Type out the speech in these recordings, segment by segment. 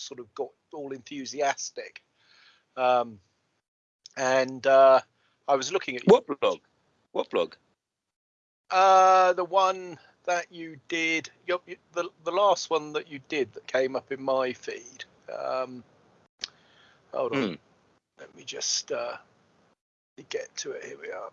sort of got all enthusiastic. Um, and uh, I was looking at what blog? What blog? Uh, the one that you did, your, the the last one that you did that came up in my feed. Um, hold on, hmm. let me just uh, get to it. Here we are.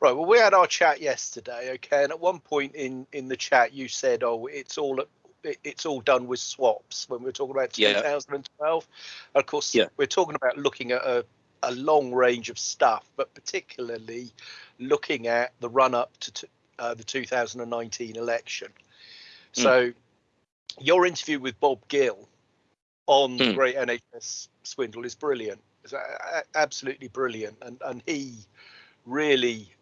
Right. Well, we had our chat yesterday, okay, and at one point in in the chat, you said, "Oh, it's all it's all done with swaps." When we were talking about 2012, yeah. of course, yeah. we're talking about looking at a a long range of stuff, but particularly looking at the run up to uh, the 2019 election. Mm. So, your interview with Bob Gill on mm. the hmm. Great NHS Swindle is brilliant. It's absolutely brilliant, and and he really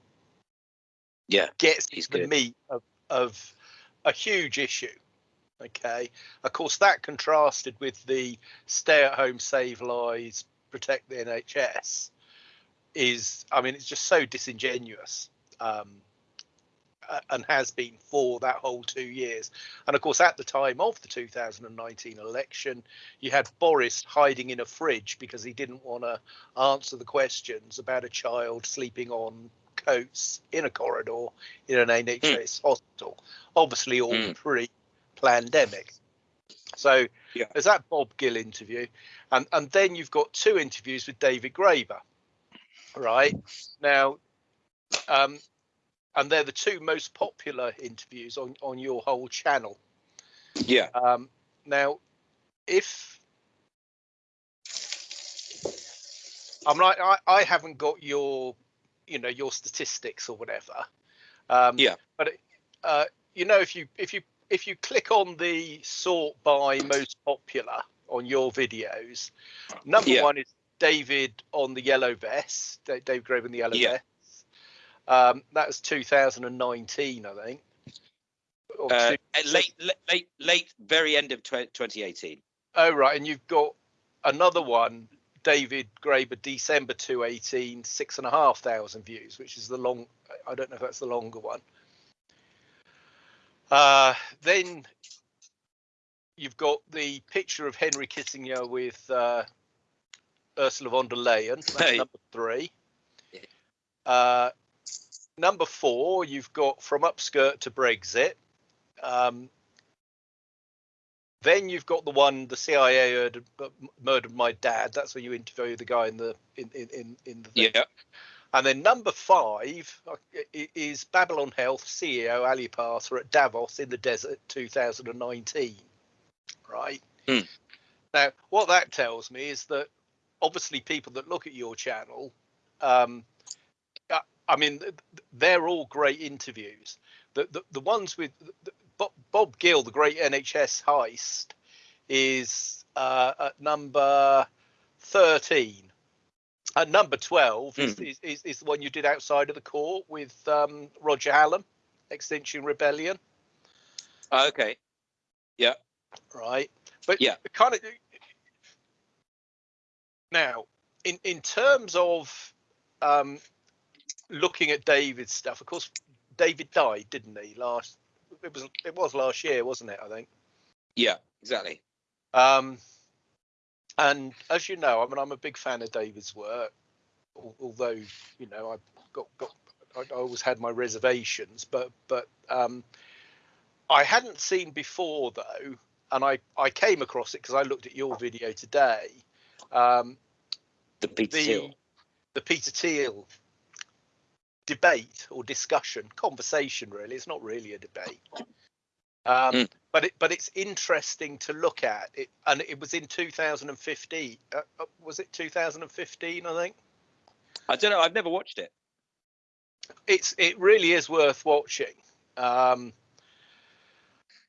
yeah gets the good. meat of, of a huge issue okay of course that contrasted with the stay at home save lives protect the nhs is i mean it's just so disingenuous um, and has been for that whole two years. And of course, at the time of the 2019 election, you had Boris hiding in a fridge because he didn't want to answer the questions about a child sleeping on coats in a corridor in an NHS mm. hospital. Obviously, all mm. Pre-pandemic. So yeah. there's that Bob Gill interview, and and then you've got two interviews with David Graeber, right? Now, um, and they're the two most popular interviews on on your whole channel. Yeah. Um, now, if I'm like I, I haven't got your you know your statistics or whatever. Um, yeah. But uh, you know, if you if you if you click on the sort by most popular on your videos, number yeah. one is David on the yellow vest, Dave Grove in the yellow yeah. vest. Um, that was 2019, I think. Uh, late, late, late, very end of 2018. Oh right, and you've got another one David Graeber, December 2018, six and a half thousand views, which is the long, I don't know if that's the longer one. Uh, then you've got the picture of Henry Kissinger with uh, Ursula von der Leyen, hey. number three. Uh, number four, you've got From Upskirt to Brexit. Um, then you've got the one the CIA murdered, murdered my dad. That's where you interview the guy in the in in in the thing. yeah. And then number five uh, is Babylon Health CEO Ali Parsa at Davos in the desert 2019. Right. Mm. Now, what that tells me is that obviously people that look at your channel, um, uh, I mean, they're all great interviews. The the, the ones with the, Bob, Bob Gill, the great NHS heist, is uh, at number 13. At number 12 mm. is, is, is, is, the one you did outside of the court with um, Roger Hallam, Extinction Rebellion. Uh, okay. Yeah. Right. But yeah, kind of. Now, in in terms of um, looking at David's stuff, of course, David died, didn't he? Last it was it was last year, wasn't it? I think. Yeah, exactly. Um, and as you know, I mean, I'm a big fan of David's work, although you know I've got got I always had my reservations, but but um, I hadn't seen before though, and I I came across it because I looked at your video today. Um, the Peter the, Thiel. The Peter Thiel debate or discussion, conversation. Really, it's not really a debate. Um, mm. But it, but it's interesting to look at it, and it was in 2015. Uh, uh, was it 2015? I think. I don't know. I've never watched it. It's it really is worth watching. Um,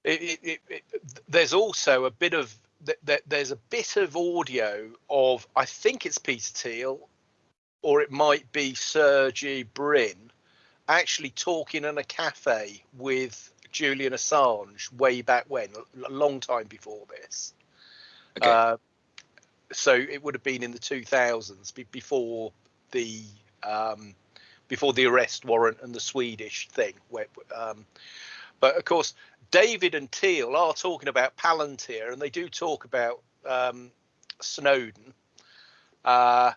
it, it, it, there's also a bit of that. there's a bit of audio of I think it's Peter Thiel or it might be Sergey Brin actually talking in a cafe with Julian Assange way back when, a long time before this. Okay. Uh, so it would have been in the 2000s before the um, before the arrest warrant and the Swedish thing. Where, um, but of course, David and Thiel are talking about Palantir, and they do talk about um, Snowden. Uh,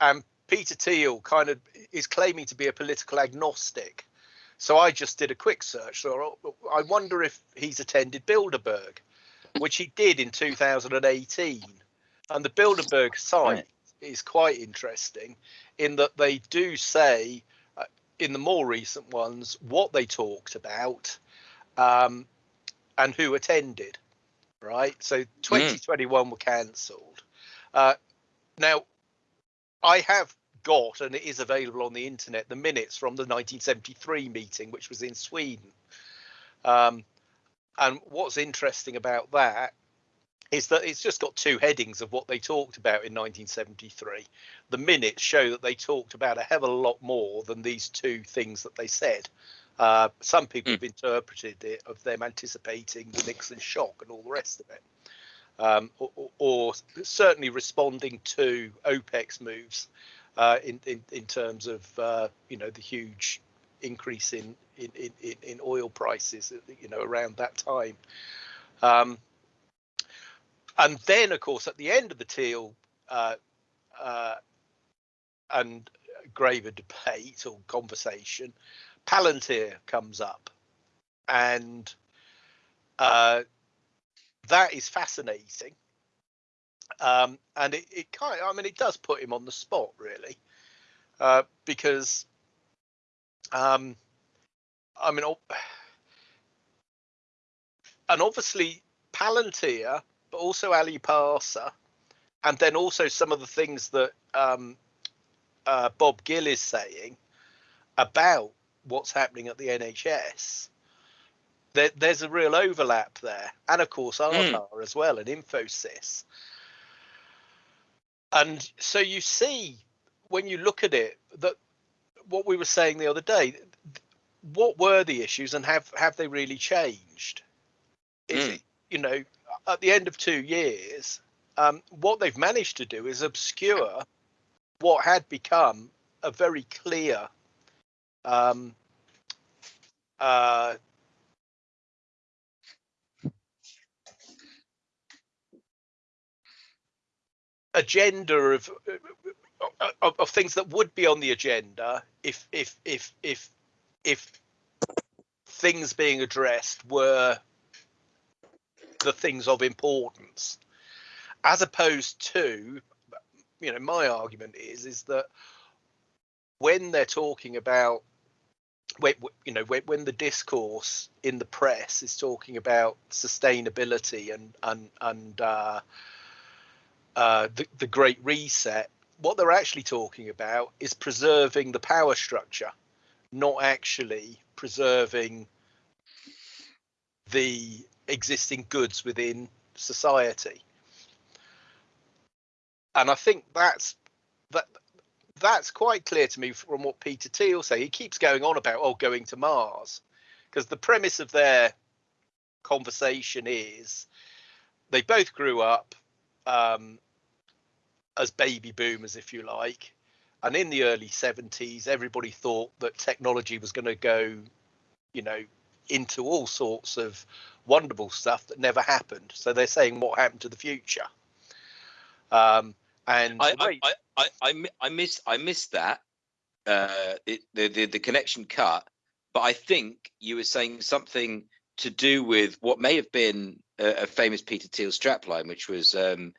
and Peter Thiel kind of is claiming to be a political agnostic. So I just did a quick search. So I wonder if he's attended Bilderberg, which he did in 2018. And the Bilderberg site is quite interesting in that they do say uh, in the more recent ones what they talked about um, and who attended. Right. So 2021 mm. were cancelled. Uh, now, I have got, and it is available on the internet, the minutes from the 1973 meeting, which was in Sweden. Um, and what's interesting about that is that it's just got two headings of what they talked about in 1973. The minutes show that they talked about a hell of a lot more than these two things that they said. Uh, some people mm. have interpreted it of them anticipating the Nixon shock and all the rest of it, um, or, or, certainly responding to OPEC's moves uh, in, in in terms of uh, you know the huge increase in in, in, in oil prices you know around that time. Um, and then, of course, at the end of the Thiel uh, uh, and Graeber debate or conversation, Palantir comes up, and uh, that is fascinating. Um, and it, it kind of, I mean, it does put him on the spot, really, uh, because, um, I mean, and obviously Palantir, but also Ali Parsa, and then also some of the things that um, uh, Bob Gill is saying about what's happening at the NHS. There, there's a real overlap there, and of course Aadhaar mm. as well, and Infosys. And so you see when you look at it that what we were saying the other day, what were the issues and have have they really changed? Is mm. it, you know, at the end of two years, um, what they've managed to do is obscure what had become a very clear um, uh, agenda of, of, of things that would be on the agenda if if if if if things being addressed were the things of importance. As opposed to you know my argument is is that when they're talking about when, you know when, when the discourse in the press is talking about sustainability and and and uh, uh, the, the Great Reset, what they're actually talking about is preserving the power structure, not actually preserving the existing goods within society. And I think that's that that's quite clear to me from what Peter Thiel say. He keeps going on about oh going to Mars because the premise of their conversation is they both grew up um, as baby boomers, if you like. And in the early 70s, everybody thought that technology was going to go, you know, into all sorts of wonderful stuff that never happened. So they're saying what happened to the future. Um, and I, I, I, I, I, I missed I missed that uh, it, the, the the connection cut, but I think you were saying something to do with what may have been a, famous Peter Thiel strapline, which was um,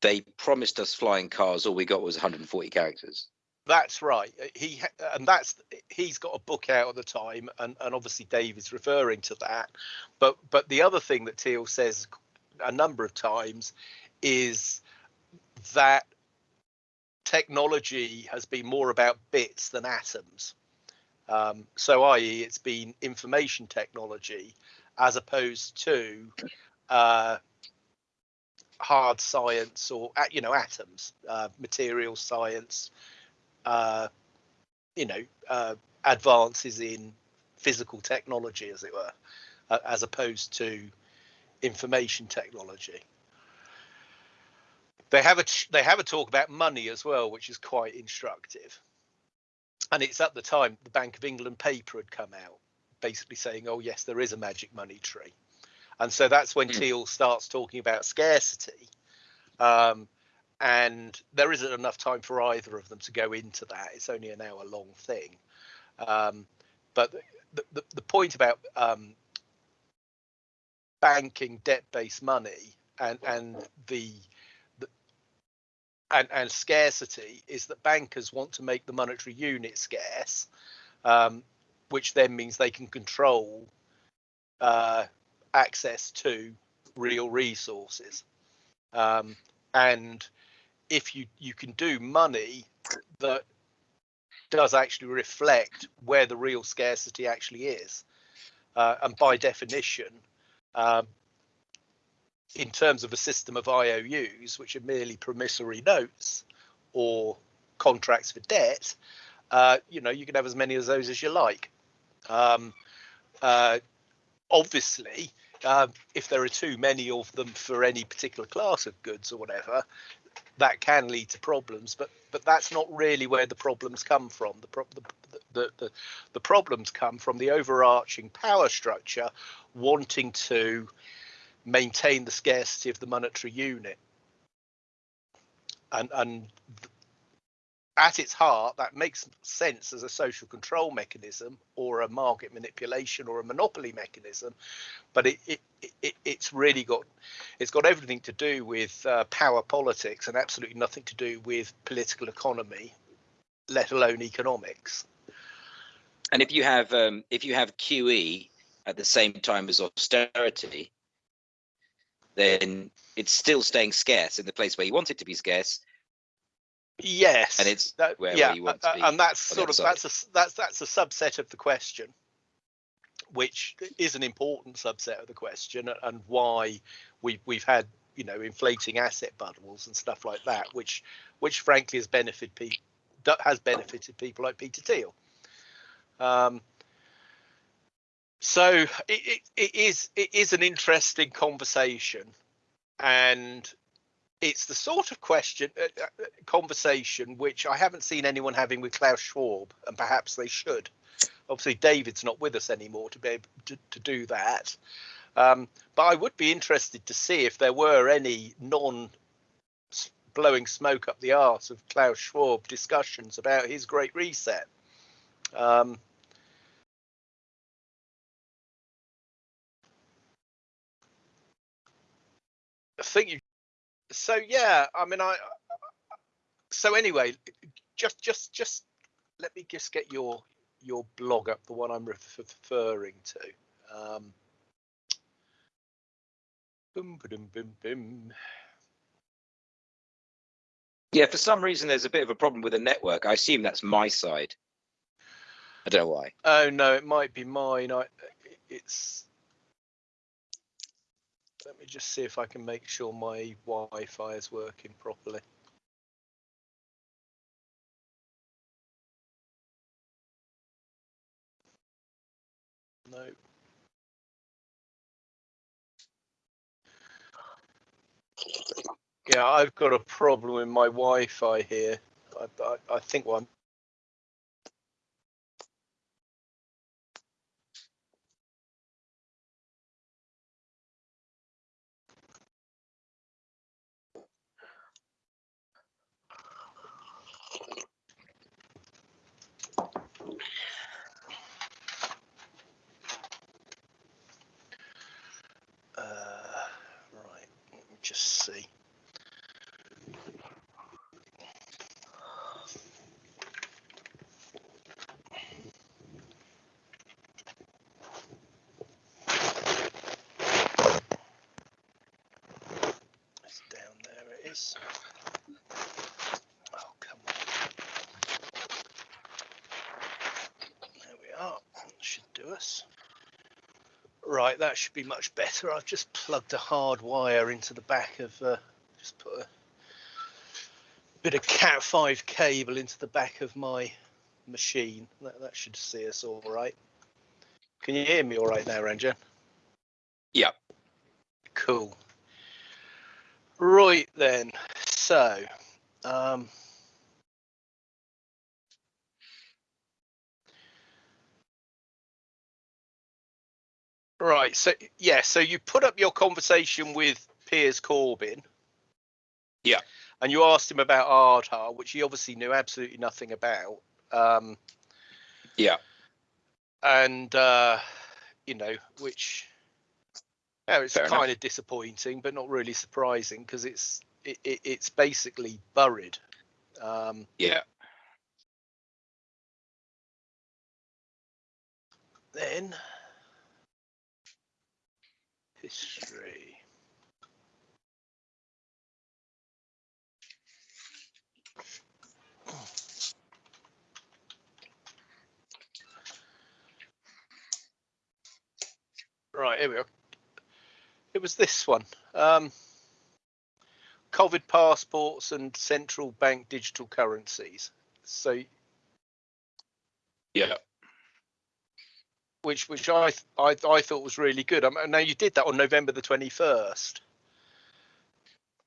they promised us flying cars. All we got was 140 characters. That's right. He and that's he's got a book out at the time, and and obviously Dave is referring to that. But but the other thing that Thiel says a number of times is that technology has been more about bits than atoms. Um, so, i.e., it's been information technology as opposed to uh, hard science or you know atoms, uh, material science, uh, you know uh, advances in physical technology, as it were, as opposed to information technology. They have a they have a talk about money as well, which is quite instructive. And it's at the time the Bank of England paper had come out basically saying, "Oh yes, there is a magic money tree," and so that's when Mm. Thiel starts talking about scarcity. Um, and there isn't enough time for either of them to go into that. It's only an hour long thing. Um, but the, the, the point about um, banking debt-based money and and the, the and, and scarcity is that bankers want to make the monetary unit scarce, um, which then means they can control uh, access to real resources. Um, and if you you can do money that does actually reflect where the real scarcity actually is, uh, and by definition, um, in terms of a system of IOUs, which are merely promissory notes or contracts for debt, uh, you know you can have as many of those as you like. Um, uh, obviously, uh, if there are too many of them for any particular class of goods or whatever, that can lead to problems. But but that's not really where the problems come from. The pro- the, the, the, the problems come from the overarching power structure wanting to maintain the scarcity of the monetary unit. And and at its heart, that makes sense as a social control mechanism or a market manipulation or a monopoly mechanism, but it, it, it it's really got it's got everything to do with uh, power politics and absolutely nothing to do with political economy, let alone economics. And if you have um, if you have QE at the same time as austerity, then it's still staying scarce in the place where you want it to be scarce. Yes, And it's that, where- yeah, where you want to uh, be and that's sort of that's a that's that's a subset of the question, which is an important subset of the question, and why we we've had you know inflating asset bubbles and stuff like that, which which frankly has benefited people has benefited people like Peter Thiel. Um, so it, it, it is it is an interesting conversation, and it's the sort of question uh, uh, conversation which I haven't seen anyone having with Klaus Schwab, and perhaps they should. Obviously, David's not with us anymore to be able to, to do that. Um, but I would be interested to see if there were any non blowing smoke up the arse of Klaus Schwab discussions about his Great Reset. Um, I think you. So yeah, I mean, I. So anyway, just just just let me just get your your blog up, the one I'm referring to. Um, boom, boom, boom, boom. Yeah, for some reason there's a bit of a problem with the network. I assume that's my side. I don't know why. Oh no, it might be mine. I it's. Let me just see if I can make sure my Wi-Fi is working properly. No. Yeah, I've got a problem with my Wi-Fi here. I, I, I think what I'm Uh, right, let me just see. It's down there, it is. Oh, come on. There we are. Should do us. Right, that should be much better. I've just plugged a hard wire into the back of, uh, just put a bit of Cat 5 cable into the back of my machine. That, that should see us all right. Can you hear me all right now, Ranger? Yep. Cool. Right then. So, um, Right. So yeah. So you put up your conversation with Piers Corbyn. Yeah. And you asked him about Aadhaar, which he obviously knew absolutely nothing about. Um, Yeah. and uh, you know, which yeah, it's Fair kind enough. of disappointing, but not really surprising because it's it, it, it's basically buried. Um, Yeah. then history. Right, here we are. It was this one. Um, COVID passports and central bank digital currencies. So, Yeah. Which which I I, I thought was really good. Um, now you did that on November the twenty first.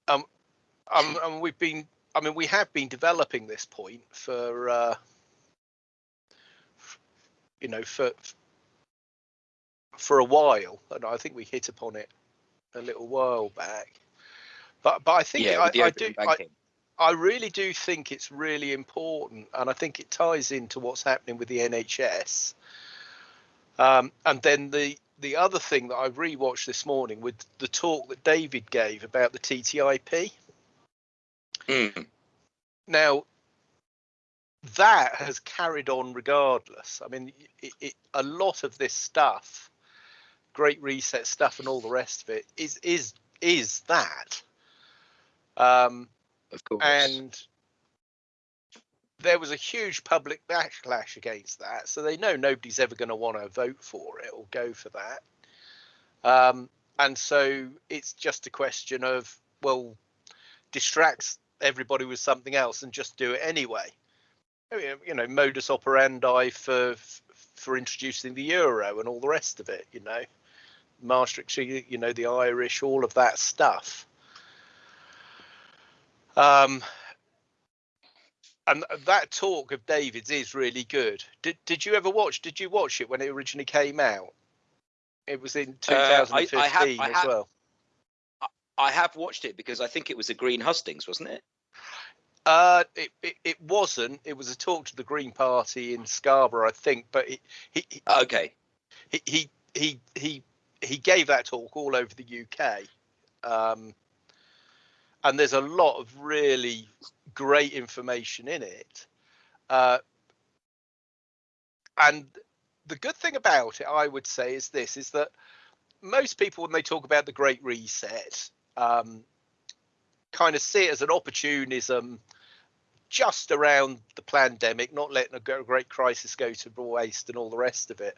Um, um, and we've been. I mean, we have been developing this point for. Uh, you know, for for a while, and I think we hit upon it a little while back. But but I think Yeah. I, I do I, banking. I really do think it's really important, and I think it ties into what's happening with the NHS. Um, and then the the other thing that I rewatched this morning with the talk that David gave about the TTIP. Mm. Now, that has carried on regardless. I mean, it, it, a lot of this stuff, Great Reset stuff, and all the rest of it is is is that. Um, Of course. and there was a huge public backlash against that so they know nobody's ever going to want to vote for it or go for that. Um, and so it's just a question of well distracts everybody with something else and just do it anyway. You know modus operandi for for introducing the euro and all the rest of it you know. Maastricht you know the irish all of that stuff. Um, and that talk of David's is really good. Did Did you ever watch? Did you watch it when it originally came out? It was in Uh, I- I 2015 have- I as have- well. I have watched it because I think it was a Green Hustings, wasn't it? Uh, it, it it wasn't. It was a talk to the Green Party in Scarborough, I think. But he he Okay. he he he he, he gave that talk all over the UK. Um, and there's a lot of really great information in it. Uh, and the good thing about it, I would say, is this: is that most people, when they talk about the Great Reset, um, kind of see it as an opportunism just around the pandemic, not letting a great crisis go to waste and all the rest of it.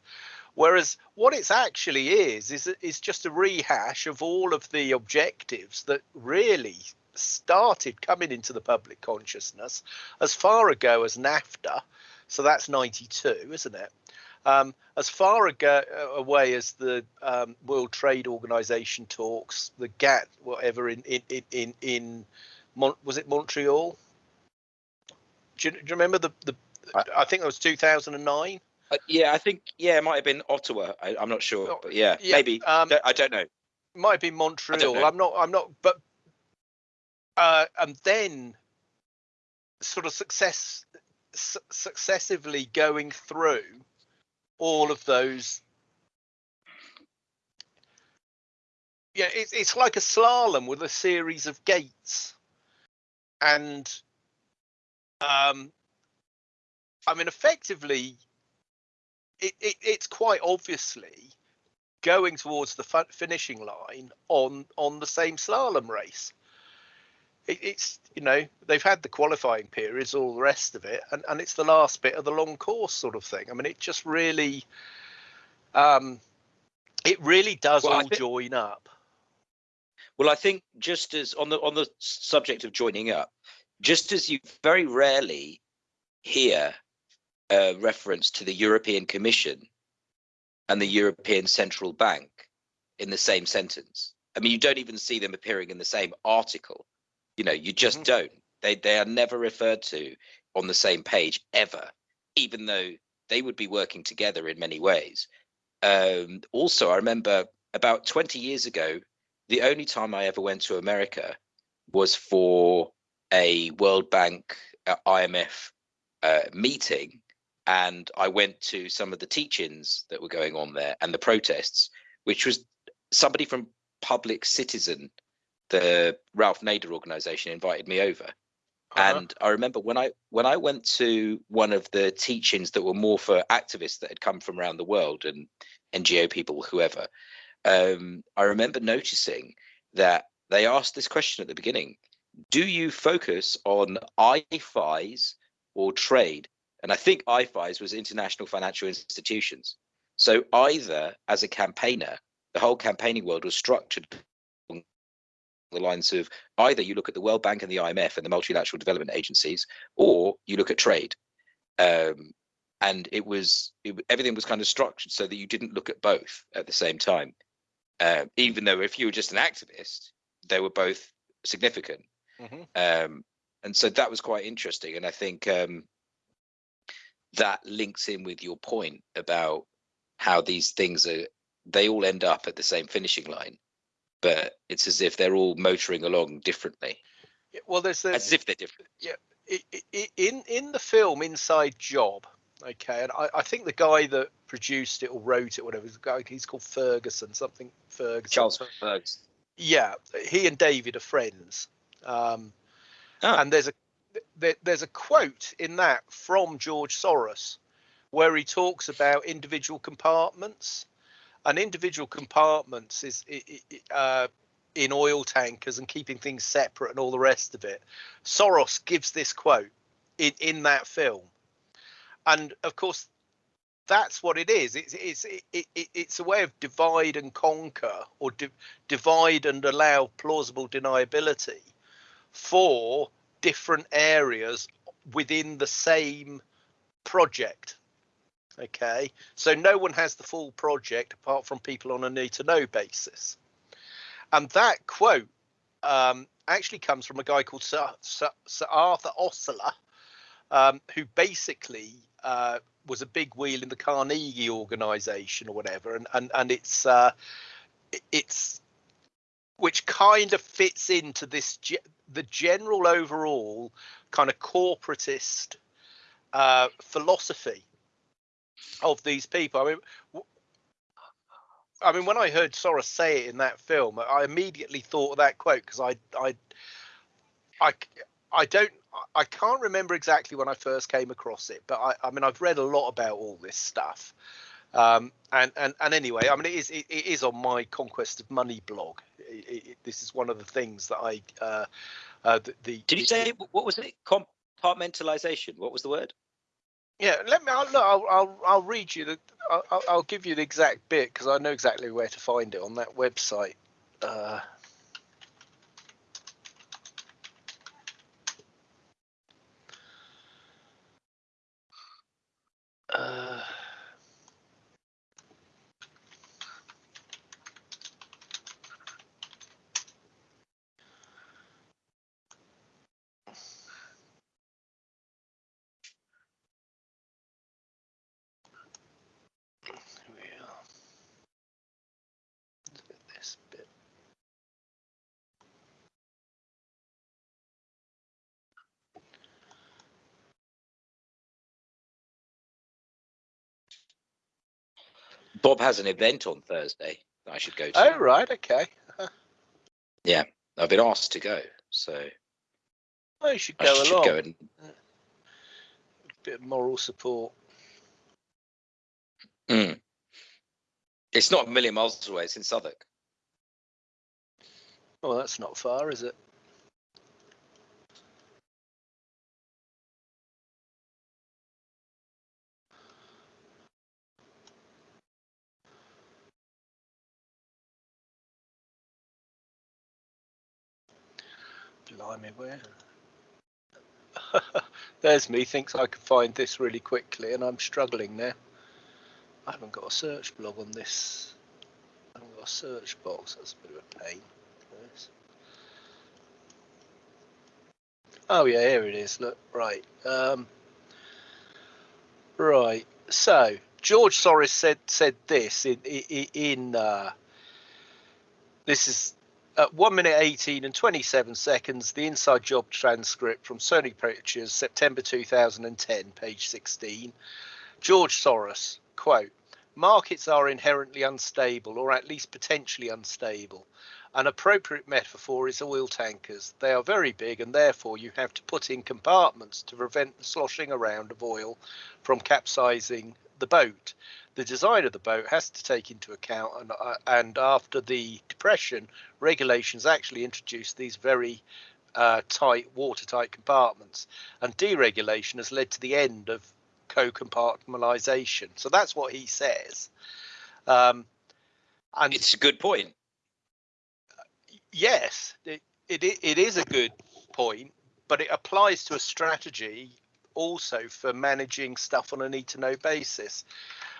Whereas what it's actually is is is just a rehash of all of the objectives that really started coming into the public consciousness as far ago as NAFTA. So that's 92, isn't it? Um, as far ago, away as the um, World Trade Organization talks, the GATT, whatever in in in in, in Mon- was it Montreal? Do you, do you remember the the? I- I think it was 2009. Uh, yeah, I think yeah, it might have been Ottawa. I, I'm not sure, but yeah, yeah, maybe. um, Don't- I don't know. might be Montreal. I'm not. I'm not. But uh, and then sort of success su- successively going through all of those. Yeah, it's it's like a slalom with a series of gates, and um, I mean, effectively, it, it it's quite obviously going towards the finishing line on on the same slalom race. It, it's you know they've had the qualifying periods, all the rest of it, and and it's the last bit of the long course sort of thing. I mean, it just really, um, it really does Well, all think- join up. Well, I think just as on the on the subject of joining up, just as you very rarely hear a reference to the European Commission and the European Central Bank in the same sentence. I mean, you don't even see them appearing in the same article. You know, you just Mhm. don't. They they are never referred to on the same page ever, even though they would be working together in many ways. um, also, I remember about 20 years ago, the only time I ever went to America was for a World Bank uh, IMF uh, meeting. And I went to some of the teach-ins that were going on there and the protests, which was somebody from Public Citizen, the Ralph Nader organization, invited me over. Uh-huh. And I remember when I when I went to one of the teachings that were more for activists that had come from around the world and NGO people, whoever, um, I remember noticing that they asked this question at the beginning: Do you focus on IFIs or trade? And I think IFIs was international financial institutions. So either as a campaigner, the whole campaigning world was structured along the lines of either you look at the World Bank and the IMF and the multilateral development agencies, or you look at trade. Um, and it was it, everything was kind of structured so that you didn't look at both at the same time. Uh, even though if you were just an activist, they were both significant. Mhm. Um, and so that was quite interesting. And I think um, that links in with your point about how these things are, they all end up at the same finishing line, but it's as if they're all motoring along differently, Well, there's the, as if they're different. i- in in the film Inside Job. Okay, and I, I think the guy that produced it or wrote it, whatever, guy he's called Ferguson, something Ferguson. Charles Fergs. Yeah, he and David are friends. Um, Ah. And there's a there, there's a quote in that from George Soros where he talks about individual compartments, and individual compartments is uh, in oil tankers and keeping things separate and all the rest of it. Soros gives this quote in in that film, and of course. That's what it is. It's it's it, it, it's a way of divide and conquer, or di- divide and allow plausible deniability for different areas within the same project. Okay, so no one has the full project apart from people on a need to know basis. And that quote um, actually comes from a guy called Sir, Sir, Sir Arthur Osler, um, who basically uh, was a big wheel in the Carnegie organization or whatever. And, and, and it's, uh, it's, which kind of fits into this the general overall kind of corporatist uh, philosophy of these people. I mean, I mean, when I heard Soros say it in that film, I immediately thought of that quote because I, I, I, I don't, I can't remember exactly when I first came across it, but I, I mean, I've read a lot about all this stuff. Um, and, and and anyway, I mean, it is it, it is on my Conquest of Money blog. It, it, this is one of the things that I uh, uh, the, the Did you say what was it? Compartmentalization. What was the word? Yeah, let me. I'll, look, I'll, I'll, I'll read you the. I'll, I'll- give you the exact bit because I know exactly where to find it on that website. Uh, uh, Bob has an event on Thursday that I should go to. Oh right, okay. Yeah. I've been asked to go, so Well, you should I go should along. go and Bit of moral support. Mm. It's not a million miles away. It's in Southwark. Well, that's not far, is it? Where? There's me, thinks I can find this really quickly, and I'm struggling now. I haven't got a search blog on this. I haven't got a search box. That's a bit of a pain. Oh yeah, here it is. Look, right. Um, right. So George Soros said said this in in, in uh, this is at one minute 18 and 27 seconds. The inside job transcript from Sony Pictures, September 2010, page 16. George Soros quote: Markets are inherently unstable, or at least potentially unstable. An appropriate metaphor is oil tankers. They are very big and therefore you have to put in compartments to prevent the sloshing around of oil from capsizing the boat. The design of the boat has to take into account, and, uh, and after the depression, regulations actually introduced these very uh, tight, watertight compartments, and deregulation has led to the end of co-compartmentalization. So that's what he says. Um, and it's a good point yes, it, it it is a good point, but it applies to a strategy also for managing stuff on a need to know basis.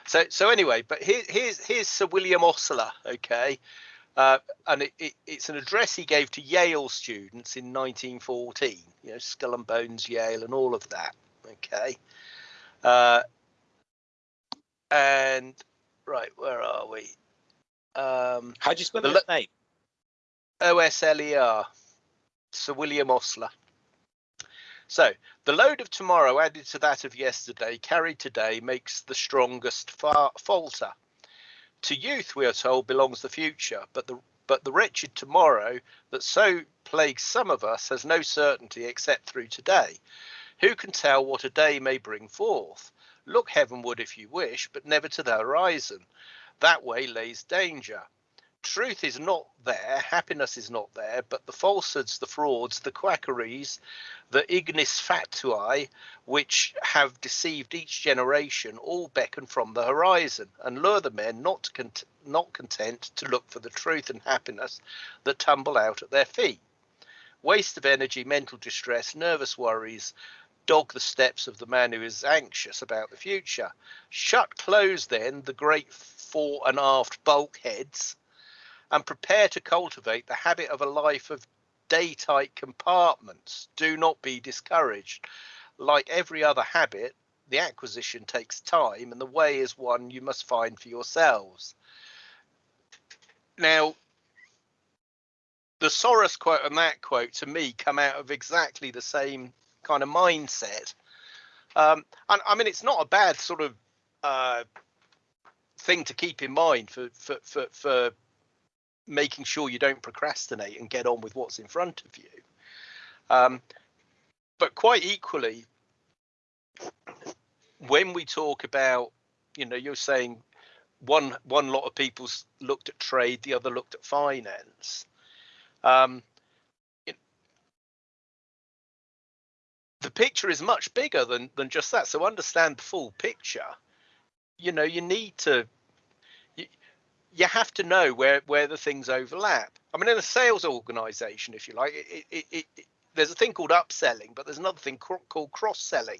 So so anyway, but here, here's here's Sir William Osler, okay, uh, and it, it, it's an address he gave to Yale students in 1914. You know, Skull and Bones Yale and all of that. Okay, uh, and right, where are we? Um, How do you spell the, name? OSLER, Sir William Osler. So, the load of tomorrow added to that of yesterday, carried today, makes the strongest falter. To youth, we are told, belongs the future, but the but the wretched tomorrow that so plagues some of us has no certainty except through today. Who can tell what a day may bring forth? Look heavenward if you wish, but never to the horizon. That way lays danger truth is not there, happiness is not there, but the falsehoods, the frauds, the quackeries, the ignis fatuae, which have deceived each generation, all beckon from the horizon and lure the men not, cont- not content to look for the truth and happiness that tumble out at their feet. Waste of energy, mental distress, nervous worries, dog the steps of the man who is anxious about the future. Shut close then the great fore and aft bulkheads and prepare to cultivate the habit of a life of day tight compartments. Do not be discouraged. Like every other habit, the acquisition takes time, and the way is one you must find for yourselves. Now, the Soros quote and that quote to me come out of exactly the same kind of mindset. Um, and I mean, it's not a bad sort of uh, thing to keep in mind for for for, for making sure you don't procrastinate and get on with what's in front of you. Um, but quite equally, when we talk about, you know, you're saying one one lot of people looked at trade, the other looked at finance. Um, the picture is much bigger than than just that. So understand the full picture. You know, you need to you have to know where where the things overlap. I mean, in a sales organization, if you like, it, it, it, it there's a thing called upselling, but there's another thing called cross selling.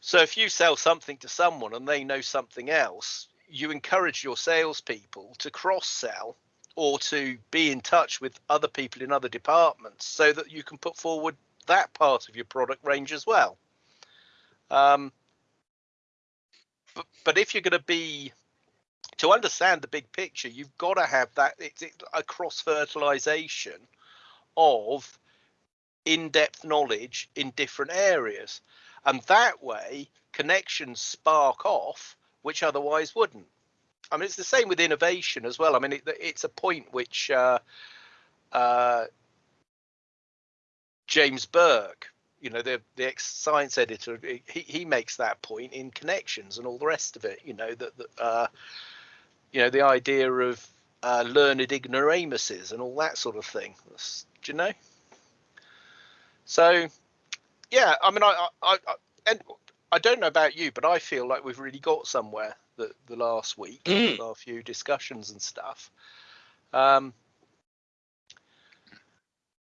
So if you sell something to someone and they know something else, you encourage your salespeople to cross sell or to be in touch with other people in other departments so that you can put forward that part of your product range as well. Um, but, but if you're going to be to understand the big picture, you've got to have that it's a cross fertilization of in-depth knowledge in different areas, and that way connections spark off which otherwise wouldn't. I mean, it's the same with innovation as well. I mean, it, it's a point which uh, uh, James Burke, you know, the the ex science editor, he he makes that point in connections and all the rest of it. You know that, that uh, you know the idea of uh, learned ignoramuses and all that sort of thing. Do you know? So, yeah, I mean, I, I, I, and I don't know about you, but I feel like we've really got somewhere the, the last week, mm. our few discussions and stuff. Um,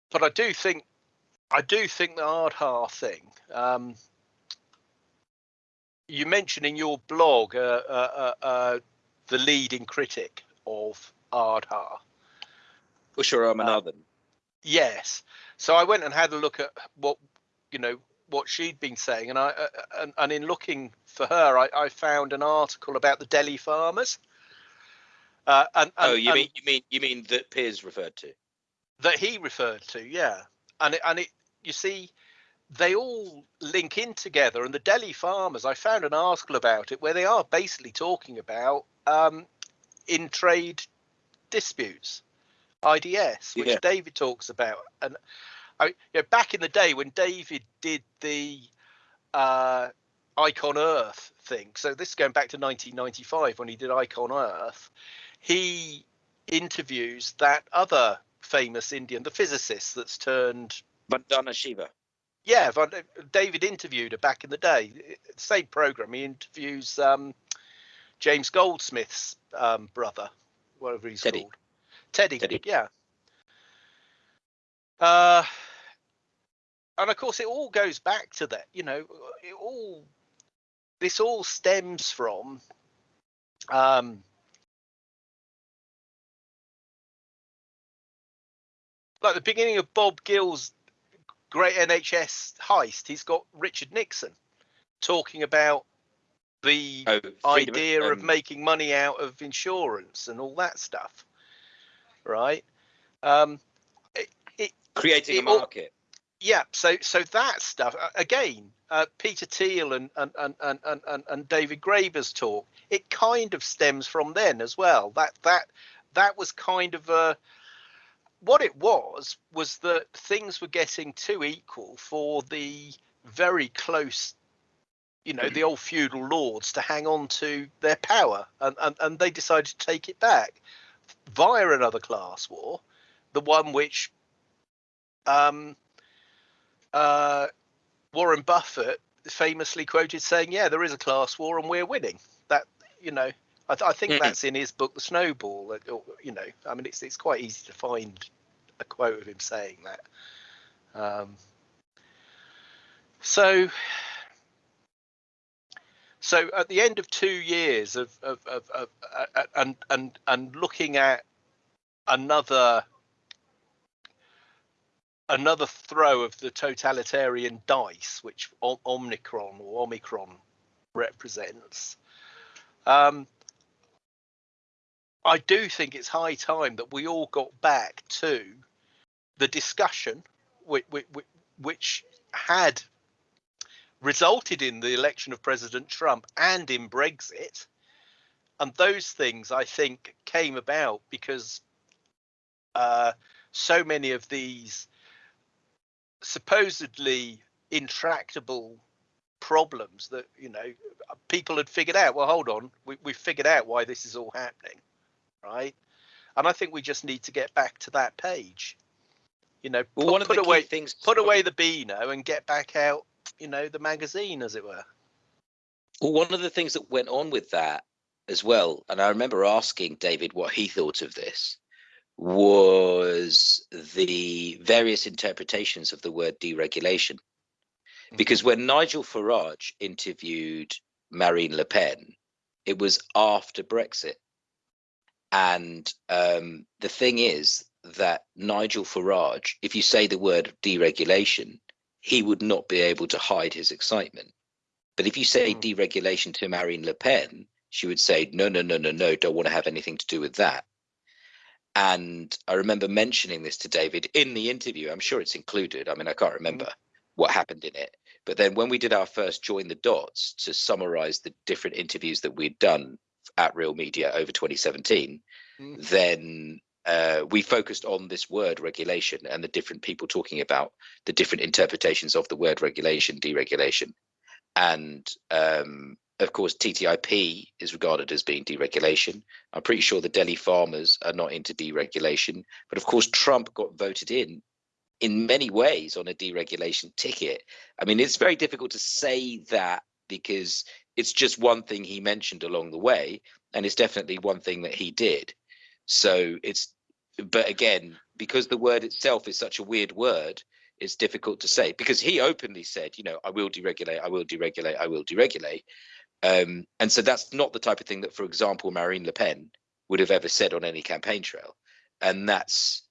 but I do think, I do think the Aadhaar thing. Um, you mentioned in your blog uh, uh, uh, uh the leading critic of Aadhaar. Usha Ramanathan. Uh, yes. So I went and had a look at what you know what she'd been saying, and I uh, and, and in looking for her, I, I found an article about the Delhi farmers. Uh, and, and, oh, you mean you mean you mean that Piers referred to? that he referred to, yeah, and it, and it you see, they all link in together. And the Delhi farmers, I found an article about it where they are basically talking about um, in trade disputes, IDS, which Yeah. David talks about. And I, you know, back in the day when David did the uh, Icon Earth thing, so this is going back to 1995 when he did Icon Earth, he interviews that other famous Indian, the physicist that's turned Vandana Shiva. Yeah, Van, David interviewed her back in the day. Same program. He interviews um, James Goldsmith's um, brother, whatever he's Teddy. called. Teddy. Teddy. Yeah. Uh, and of course, it all goes back to that. You know, it all. This all stems from. Um, like the beginning of Bob Gill's great NHS heist, he's got Richard Nixon talking about the Oh, idea of um, making money out of insurance and all that stuff, right? Um, it, it, creating a it all- market. yeah, so so that stuff uh, again. Uh, Peter Thiel and and, and, and, and and and David Graeber's talk. It kind of stems from then as well. That that that was kind of a what it was was that things were getting too equal for the very close you know the old feudal lords to hang on to their power and, and and they decided to take it back via another class war the one which um uh warren buffett famously quoted saying yeah there is a class war and we're winning. That you know i, th- I think Mhm. that's in his book the snowball or, you know i mean it's it's quite easy to find a quote of him saying that um so so at the end of two years of, of, of, of uh, and and and looking at another another throw of the totalitarian dice, which Omicron or Omicron represents, um, I do think it's high time that we all got back to the discussion which, which, which had resulted in the election of President Trump and in Brexit. And those things, I think, came about because uh, so many of these supposedly intractable problems that you know people had figured out well hold on we, we figured out why this is all happening right and i think we just need to get back to that page you know Well, put, one of put the away things put away the beano and get back out you know the magazine as it were Well, one of the things that went on with that as well, and I remember asking David what he thought of this, was the various interpretations of the word deregulation. Mm-hmm. Because when Nigel Farage interviewed Marine Le Pen, it was after Brexit. And um, the thing is that Nigel Farage, if you say the word deregulation, he would not be able to hide his excitement. But if you say Hmm. deregulation to Marine Le Pen, she would say, no, no, no, no, no, don't want to have anything to do with that. And I remember mentioning this to David in the interview. I'm sure it's included. I mean, I can't remember what happened in it. But then when we did our first Join the Dots to summarize the different interviews that we'd done at Real Media over 2017, Mm. then uh, we focused on this word regulation and the different people talking about the different interpretations of the word regulation, deregulation. And um, of course, TTIP is regarded as being deregulation. I'm pretty sure the Delhi farmers are not into deregulation. But of course, Trump got voted in in many ways on a deregulation ticket. I mean, it's very difficult to say that because it's just one thing he mentioned along the way, and it's definitely one thing that he did. So it's, but again, because the word itself is such a weird word, it's difficult to say because he openly said, you know, I will deregulate, I will deregulate, I will deregulate. Um, and so that's not the type of thing that, for example, Marine Le Pen would have ever said on any campaign trail. And that's,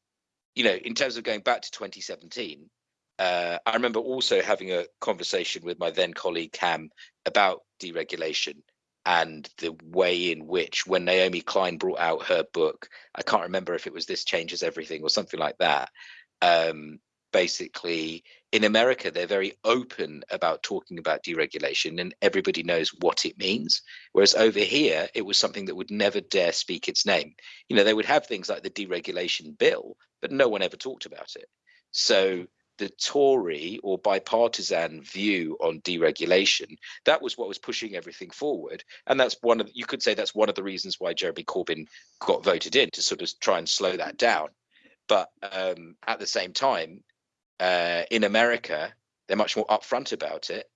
you know, in terms of going back to 2017, uh, I remember also having a conversation with my then colleague Cam about deregulation and the way in which, when Naomi Klein brought out her book, I can't remember if it was This Changes Everything or something like that. Um, basically, in America, they're very open about talking about deregulation and everybody knows what it means. Whereas over here, it was something that would never dare speak its name. You know, they would have things like the deregulation bill, but no one ever talked about it. So the Tory or bipartisan view on deregulation, that was what was pushing everything forward. And that's one of you could say that's one of the reasons why Jeremy Corbyn got voted in to sort of try and slow that down. But um, at the same time, uh, in America, they're much more upfront about it.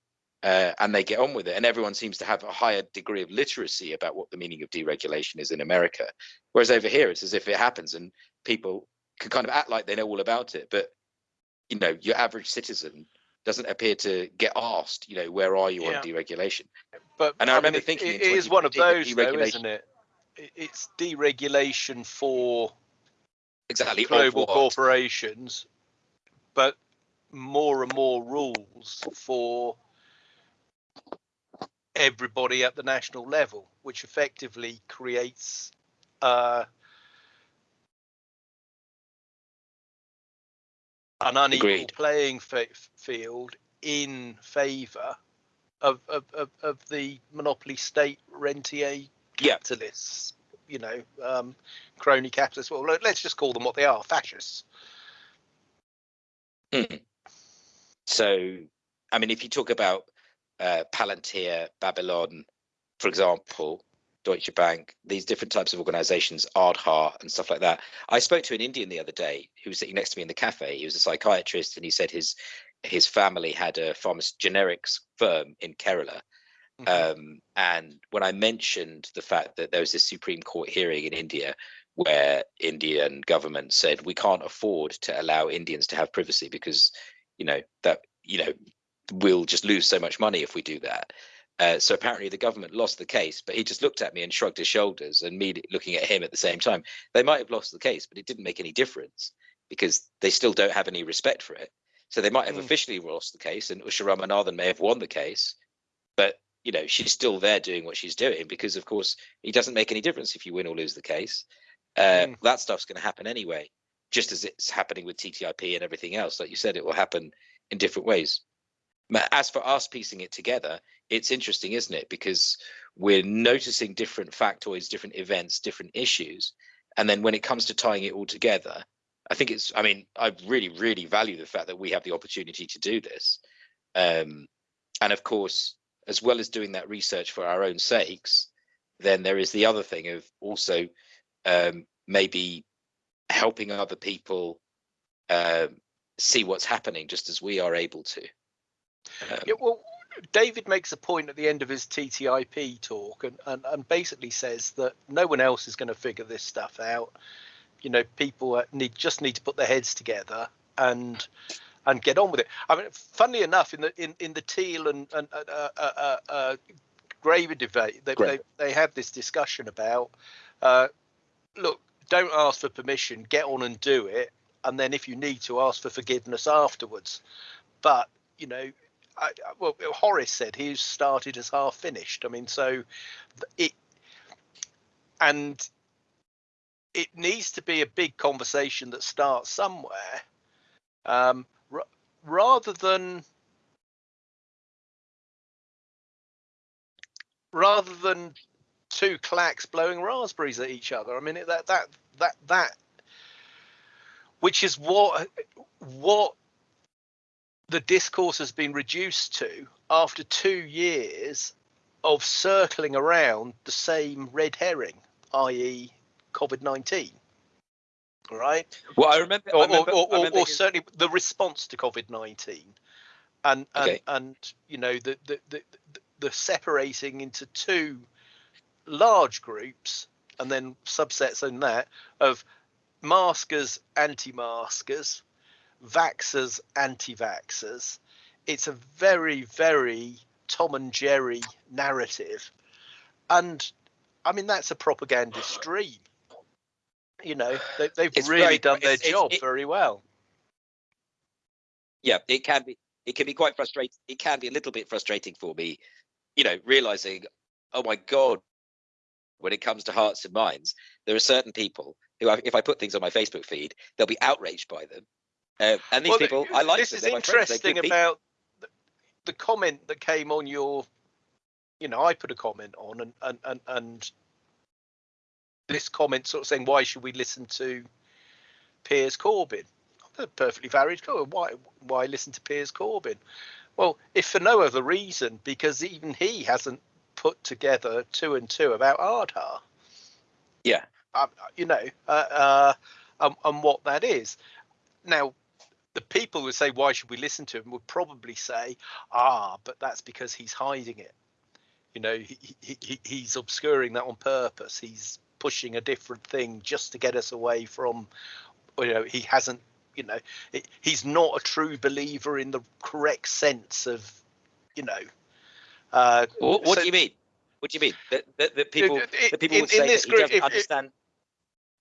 Uh, and they get on with it, and everyone seems to have a higher degree of literacy about what the meaning of deregulation is in America. Whereas over here, it's as if it happens, and people can kind of act like they know all about it, but you know your average citizen doesn't appear to get asked you know where are you yeah. on deregulation. But and i, I remember mean, thinking it, it is one of those though, isn't it? It's deregulation for exactly global corporations but more and more rules for everybody at the national level which effectively creates uh, an unequal Agreed. playing field in favour of, of, of, of, the monopoly state rentier capitalists. Yeah. You know, um, crony capitalists. Well, let's just call them what they are: fascists. Mm. So, I mean, if you talk about uh, Palantir, Babylon, for example, Deutsche Bank, these different types of organizations, Aadhaar and stuff like that. I spoke to an Indian the other day who was sitting next to me in the cafe. He was a psychiatrist and he said his his family had a pharma generics firm in Kerala. Mm-hmm. Um, and when I mentioned the fact that there was this Supreme Court hearing in India where Indian government said we can't afford to allow Indians to have privacy because you know that you know we'll just lose so much money if we do that. Uh, so apparently the government lost the case, but he just looked at me and shrugged his shoulders, and me looking at him at the same time. They might have lost the case, but it didn't make any difference because they still don't have any respect for it. So they might have mm. officially lost the case, and Usha Ramanathan may have won the case, but you know she's still there doing what she's doing because, of course, it doesn't make any difference if you win or lose the case. Uh, mm. That stuff's going to happen anyway, just as it's happening with TTIP and everything else. Like you said, it will happen in different ways. As for us piecing it together, it's interesting, isn't it? Because we're noticing different factoids, different events, different issues. And then when it comes to tying it all together, I think it's, I mean, I really, really value the fact that we have the opportunity to do this. Um, and of course, as well as doing that research for our own sakes, then there is the other thing of also um, maybe helping other people uh, see what's happening just as we are able to. Um, yeah, well, David makes a point at the end of his TTIP talk and, and, and basically says that no one else is going to figure this stuff out. You know, people need just need to put their heads together and and get on with it. I mean, funnily enough, in the in, in the Thiel and, and uh, uh, uh, uh Graeber debate, they, they, they have this discussion about uh, look, don't ask for permission, get on and do it, and then if you need to, ask for forgiveness afterwards. But you know, I, well, Horace said he started as half finished. I mean, so it and it needs to be a big conversation that starts somewhere, um, r- rather than rather than two clacks blowing raspberries at each other. I mean, that that that that, which is what what the discourse has been reduced to after two years of circling around the same red herring, i.e., COVID 19. Right? Well, I remember, or, I remember, or, or, I remember or certainly the response to COVID 19. And, and, okay. and, you know, the, the, the, the separating into two large groups and then subsets in that of maskers, anti maskers, anti maskers, vaxers. It's a very, very Tom and Jerry narrative, and I mean that's a propaganda stream. You know, they, have really done their job it, very well. yeah, it can be. It can be quite frustrating. It can be a little bit frustrating for me, you know, realizing, oh my god, when it comes to hearts and minds, there are certain people who, I, if I put things on my Facebook feed, they'll be outraged by them. Uh, and these Well, people, I like This them. is they're my friends, they're interesting about the, the comment that came on your. You know, I put a comment on, and and and and this comment sort of saying, "Why should we listen to Piers Corbyn?" A perfectly valid comment. Why why listen to Piers Corbyn? Well, if for no other reason, because even he hasn't put together two and two about Aadhaar. Yeah. um, you know, uh, uh, and what that is. Now, the people who say, why should we listen to him, would probably say, ah, but that's because he's hiding it. You know, he, he, he, he's obscuring that on purpose. He's pushing a different thing just to get us away from, you know, he hasn't, you know, he- he's not a true believer in the correct sense of, you know. Uh, What, what so- do you mean? What do you mean? That, that, that people, it- that people in- would in say this that he group, doesn't if- if-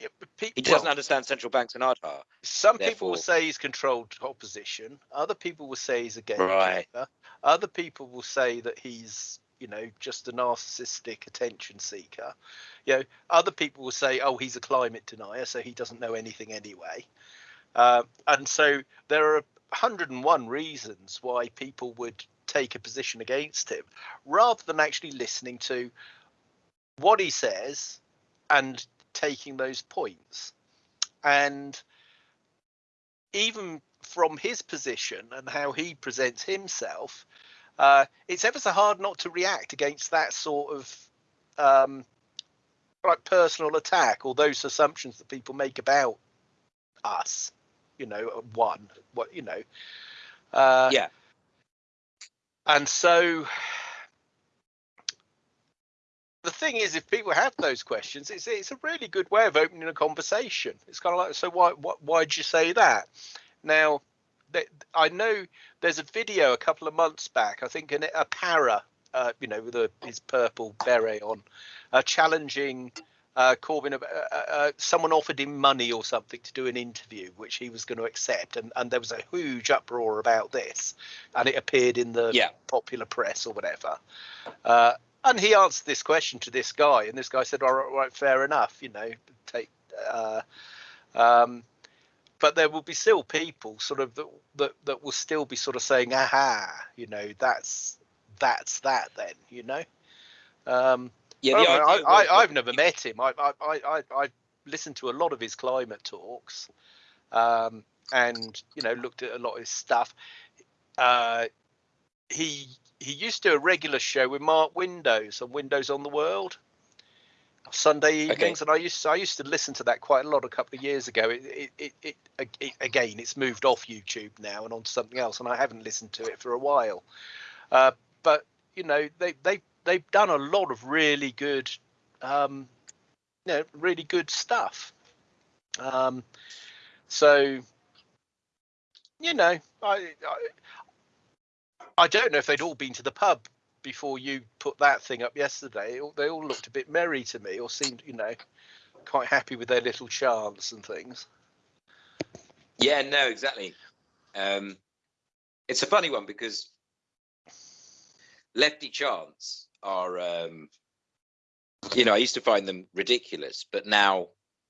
understand. pe- He doesn't well, understand central banks and Aadhaar. Some people will say he's controlled opposition. Other people will say he's a Right. gatekeeper. Other people will say that he's, you know, just a narcissistic attention seeker. You know, other people will say, oh, he's a climate denier, so he doesn't know anything anyway. Uh, and so there are 101 reasons why people would take a position against him, rather than actually listening to what he says and taking those points. And even from his position and how he presents himself, uh, it's ever so hard not to react against that sort of um, like personal attack or those assumptions that people make about us. You know, one, what you know. Uh, Yeah. And so the thing is, if people have those questions, it's it's a really good way of opening a conversation. It's kind of like, so why why why'd you say that? Now, th- I know there's a video a couple of months back. I think in a para, uh, you know, with a, his purple beret on, uh, challenging uh, Corbyn. Uh, uh, uh, someone offered him money or something to do an interview, which he was going to accept, and and there was a huge uproar about this, and it appeared in the Yeah. popular press or whatever. And he answered this question to this guy, and this guy said, "All right, right fair enough. You know, take." Uh, um, but there will be still people sort of that, that that will still be sort of saying, "Aha, you know, that's that's that." Then, you know. Um, Yeah, I, the don't know, idea I, was I, I've never met him. I, I, I, I, I listened to a lot of his climate talks, um, and you know, looked at a lot of his stuff. Uh, he he used to do a regular show with Mark Windows on Windows on the World Sunday Okay. evenings, and I used to, I used to listen to that quite a lot a couple of years ago. It, it, it, it, it again, it's moved off YouTube now and onto something else, and I haven't listened to it for a while. Uh, but you know, they they they've done a lot of really good, um, you know, really good stuff. Um, so, you know, I, I I don't know if they'd all been to the pub before you put that thing up yesterday. They all- looked a bit merry to me, or seemed, you know, quite happy with their little chants and things. Yeah, no, exactly. Um, it's a funny one because lefty chants are, um, you know, I used to find them ridiculous, but now,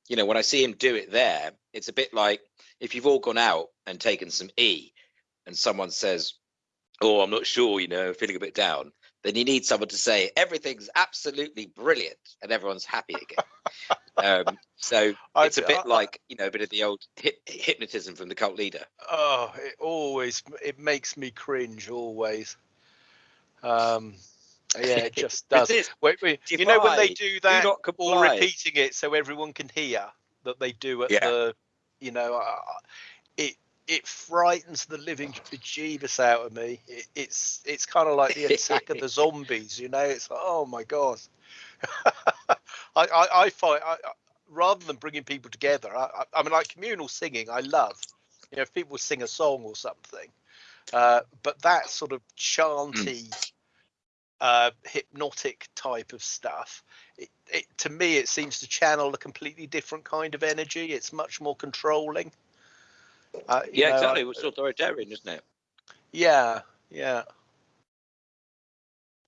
you know, when I see him do it there, it's a bit like if you've all gone out and taken some E, and someone says, "Oh, I'm not sure," you know, feeling a bit down. Then you need someone to say everything's absolutely brilliant, and everyone's happy again. um, so it's a bit I- like you know a bit of the old hip, hypnotism from the cult leader. Oh, it always it makes me cringe always. Um, yeah, it just does. Resist, Wait, wait, you know when they do do that, not or repeating it so everyone can hear that they do at Yeah. the, you know, uh, it it frightens the living bejeebus out of me. It, it's it's kind of like the attack of the zombies, you know. It's like, oh my god. I, I I find I, rather than bringing people together, I, I, I mean, like communal singing, I love. You know, if people sing a song or something, uh, but that sort of chanty, uh, hypnotic type of stuff, it, it, to me, it seems to channel a completely different kind of energy. It's much more controlling. Uh, Yeah, know, exactly. I- It was authoritarian, isn't it? yeah, yeah.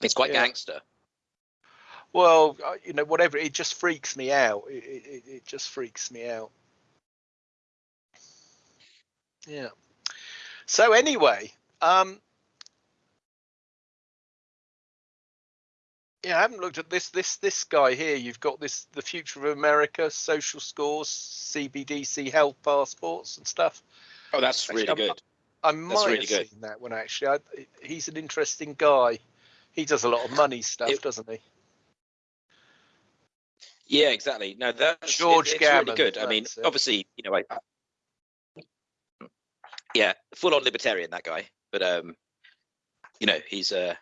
It's quite Yeah. gangster. Well, uh, you know, whatever. It just freaks me out. It, it, it- it just freaks me out. Yeah. So anyway, um, yeah, I haven't looked at this. This this guy here. You've got this the future of America, social scores, CBDC health passports and stuff. Oh, that's Actually, really good. I might really have good. seen that one actually. I, he's an interesting guy. He does a lot of money stuff, It- doesn't he? Yeah, exactly. No, that's George it, it's really good. I mean, it. obviously, you know, I, yeah, full on libertarian that guy, but um, you know, he's uh,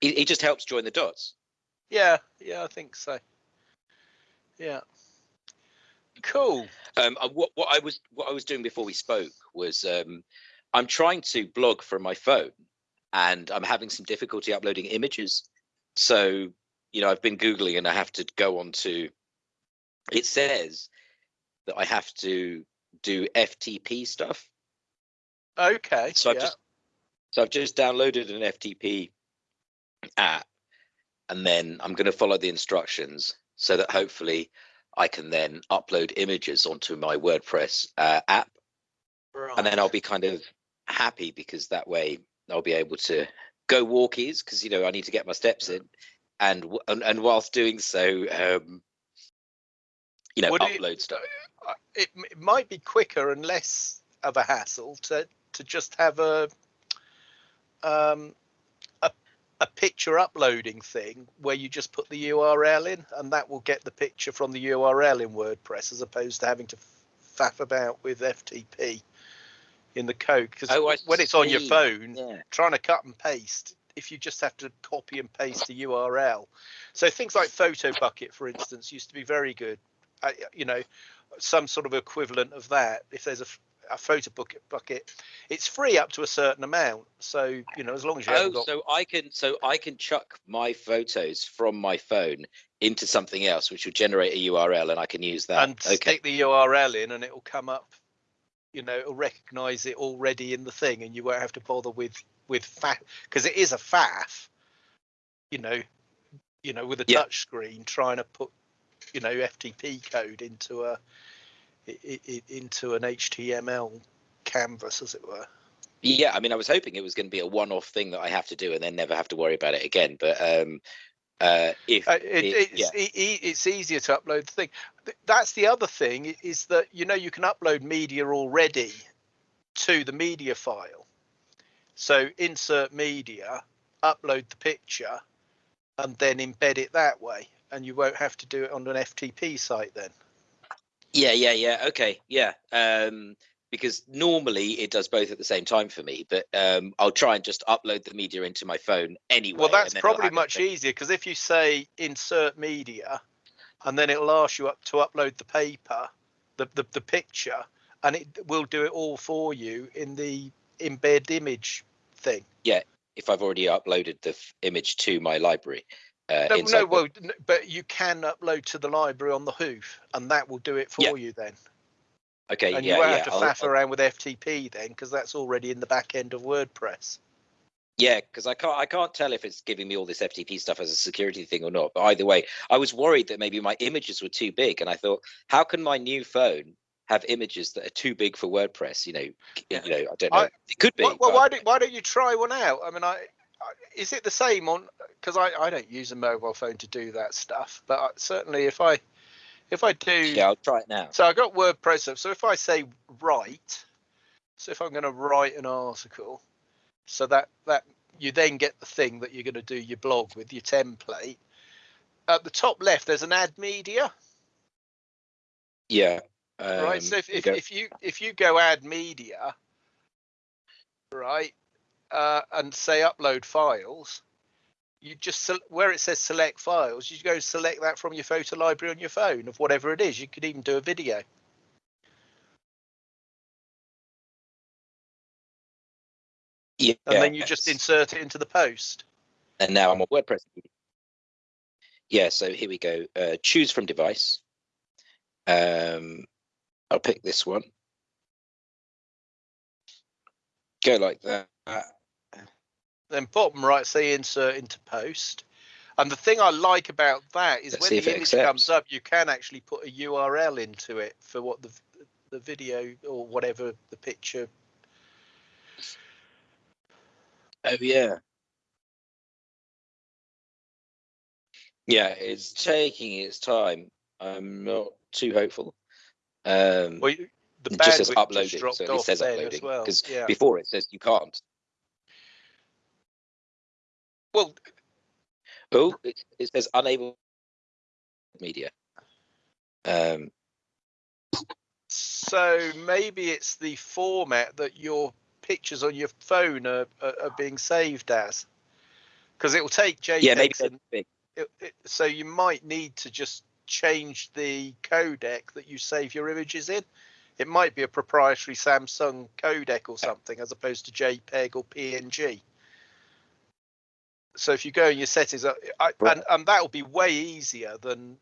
he, he just helps join the dots. Yeah, yeah, I think so. Yeah. Cool. Um, what what I was what I was doing before we spoke was um, I'm trying to blog from my phone, and I'm having some difficulty uploading images. So you know, I've been googling, and I have to go on to. It says that I have to do FTP stuff. Okay. So I've just so I've just downloaded an FTP app, and then I'm going to follow the instructions so that hopefully I can then upload images onto my WordPress uh, app, and then I'll be kind of happy because that way I'll be able to go walkies because you know I need to get my steps in, and and, and whilst doing so, um, you know, Would it- upload stuff. Uh, it, it might be quicker and less of a hassle to to just have a um a, a picture uploading thing where you just put the URL in and that will get the picture from the URL in WordPress as opposed to having to faff about with FTP in the code because Oh, when it's on your phone Yeah. trying to cut and paste if you just have to copy and paste the URL. So things like Photobucket, for instance, used to be very good. I, you know, some sort of equivalent of that. If there's a, a Photobucket, bucket, it's free up to a certain amount. So you know, as long as you Oh, got, so I can so I can chuck my photos from my phone into something else, which will generate a URL, and I can use that. and okay. stick the URL in, and it will come up. You know, it'll recognise it already in the thing, and you won't have to bother with with faff because it is a faff. You know, you know, with a Yeah. touch screen trying to put you know FTP code into a i- i- i- into an HTML canvas, as it were. Yeah, I mean, I was hoping it was going to be a one-off thing that I have to do and then never have to worry about it again. But um, uh, if Uh, it, it- it's, e- it's easier to upload the thing. That's the other thing is that you know you can upload media already to the media file. So insert media, upload the picture, and then embed it that way, and you won't have to do it on an FTP site then. Yeah, yeah, yeah, okay, yeah. Um, because normally it does both at the same time for me, but um, I'll try and just upload the media into my phone anyway. Well, that's and then it'll probably much easier because if you say insert media, and then it'll ask you up to upload the paper, the, the the picture, and it will do it all for you in the embed image thing. Yeah, if I've already uploaded the f- image to my library. Uh, No, no, well, but you can upload to the library on the hoof, and that will do it for Yeah. you then. okay, And yeah, you won't yeah, have to faff I'll- around with FTP then, because that's already in the back end of WordPress. Yeah, because I can't I can't tell if it's giving me all this FTP stuff as a security thing or not. But either way, I was worried that maybe my images were too big, and I thought, how can my new phone have images that are too big for WordPress? You know, you know, I don't know. I- it could be. Well, well why don't why don't you try one out? I mean, I is it the same on? Because I I don't use a mobile phone to do that stuff, but I, certainly if I if I do yeah, I'll try it now. So I got WordPress up. So if I say write, so if I'm going to write an article, so that that you then get the thing that you're going to do your blog with your template. At the top left, there's an add media, Yeah. Um, right? So if if, if you if you go add media, right, uh, and say upload files, you just where it says select files, you go select that from your photo library on your phone of whatever it is. You could even do a video. yeah, and then you just insert it into the post. and now I'm on WordPress. Yeah, so here we go. Uh, choose from device. Um, I'll pick this one. Go like that. Then bottom right, say insert into post. And the thing I like about that is Let's when the image accepts. comes up, you can actually put a URL into it for what the the video or whatever the picture. Oh yeah. Yeah, it's taking its time. I'm not too hopeful. Um, Well, the it just says uploading, just so it says uploading as well. because Yeah. before it says you can't. Well, Oh, it, it says unable media. Um, so maybe it's the format that your pictures on your phone are, are, are being saved as, because it will take JPEGs yeah, maybe it, it, so you might need to just change the codec that you save your images in. It might be a proprietary Samsung codec or something, as opposed to JPEG or PNG. So if you go in your settings, uh, I, Right. and and that will be way easier than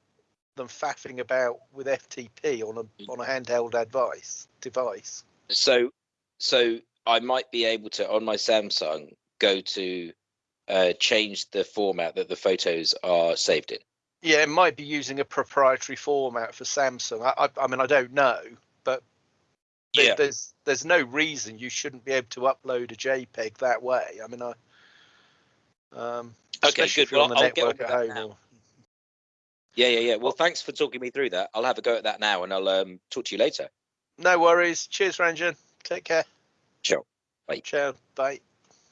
than faffing about with FTP on a on a handheld advice device. So, so I might be able to on my Samsung go to uh, change the format that the photos are saved in. Yeah, it might be using a proprietary format for Samsung. I, I, I mean, I don't know, but there- Yeah. there's there's no reason you shouldn't be able to upload a JPEG that way. I mean, I um, Okay, good. if you're on Well, I'll get on with that now. Or, Yeah, yeah, yeah. Well, thanks for talking me through that. I'll have a go at that now, and I'll um, talk to you later. no worries. Cheers, Ranjan. Take care. Ciao. Bye. Ciao. Bye.